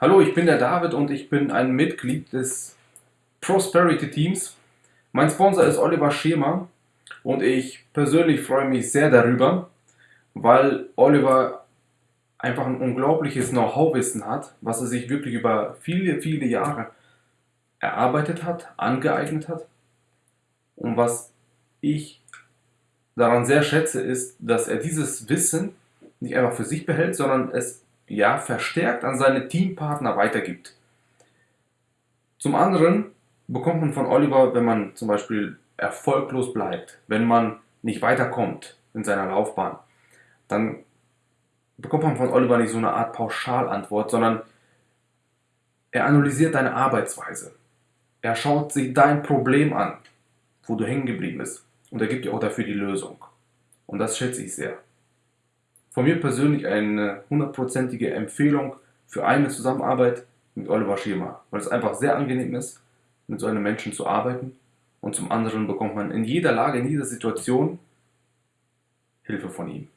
Hallo, ich bin der David und ich bin ein Mitglied des Prosperity Teams. Mein Sponsor ist Oliver Schema und ich persönlich freue mich sehr darüber, weil Oliver einfach ein unglaubliches Know-how-Wissen hat, was er sich wirklich über viele, viele Jahre erarbeitet hat, angeeignet hat. Und was ich daran sehr schätze, ist, dass er dieses Wissen nicht einfach für sich behält, sondern es ja verstärkt an seine Teampartner weitergibt. Zum anderen bekommt man von Oliver, wenn man zum Beispiel erfolglos bleibt, wenn man nicht weiterkommt in seiner Laufbahn, dann bekommt man von Oliver nicht so eine Art Pauschalantwort, sondern er analysiert deine Arbeitsweise. Er schaut sich dein Problem an, wo du hängen geblieben bist. Und er gibt dir auch dafür die Lösung. Und das schätze ich sehr. Von mir persönlich eine hundertprozentige Empfehlung für eine Zusammenarbeit mit Oliver Schirmer, weil es einfach sehr angenehm ist, mit so einem Menschen zu arbeiten. Und zum anderen bekommt man in jeder Lage, in jeder Situation Hilfe von ihm.